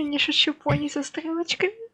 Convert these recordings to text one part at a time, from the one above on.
Я не шучу, пони со стрелочками.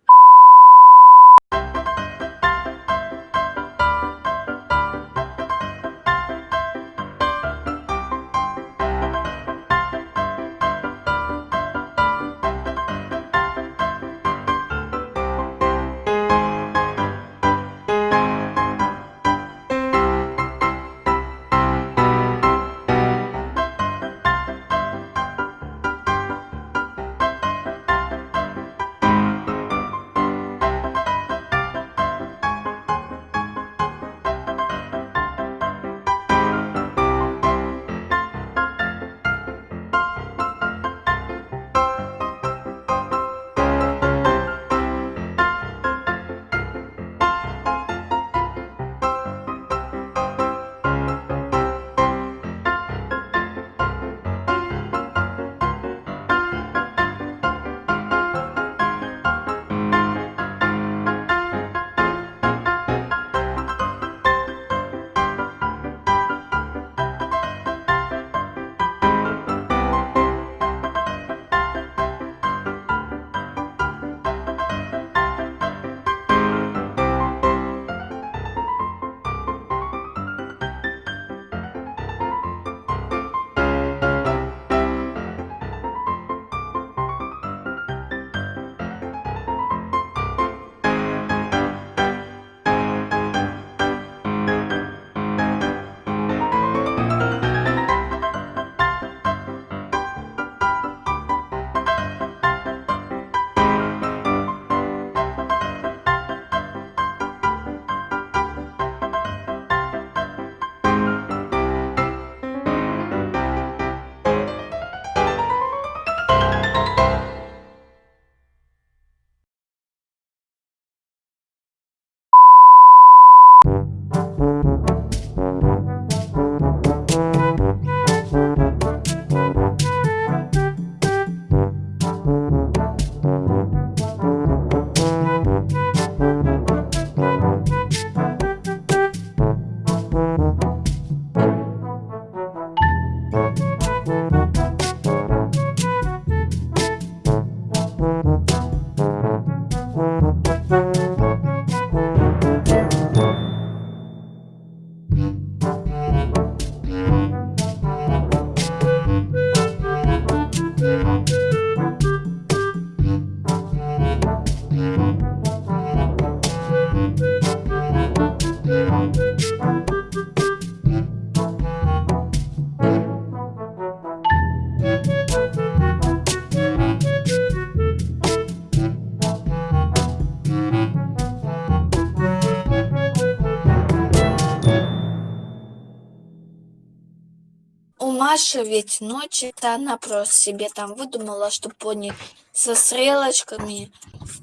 У Маши ведь ночь-то она просто себе там выдумала, что пони со стрелочками,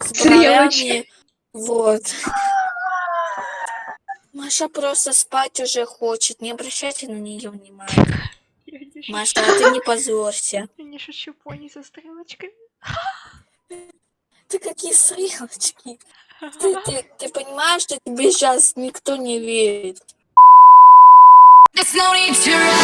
с бровями. Вот. Маша просто спать уже хочет, не обращайте на нее внимания. Маша, а ты не позорься. я не шучу, пони со стрелочками. Ты какие стрелочки? Ты, ты, ты понимаешь, что тебе сейчас никто не верит? There's no need to run.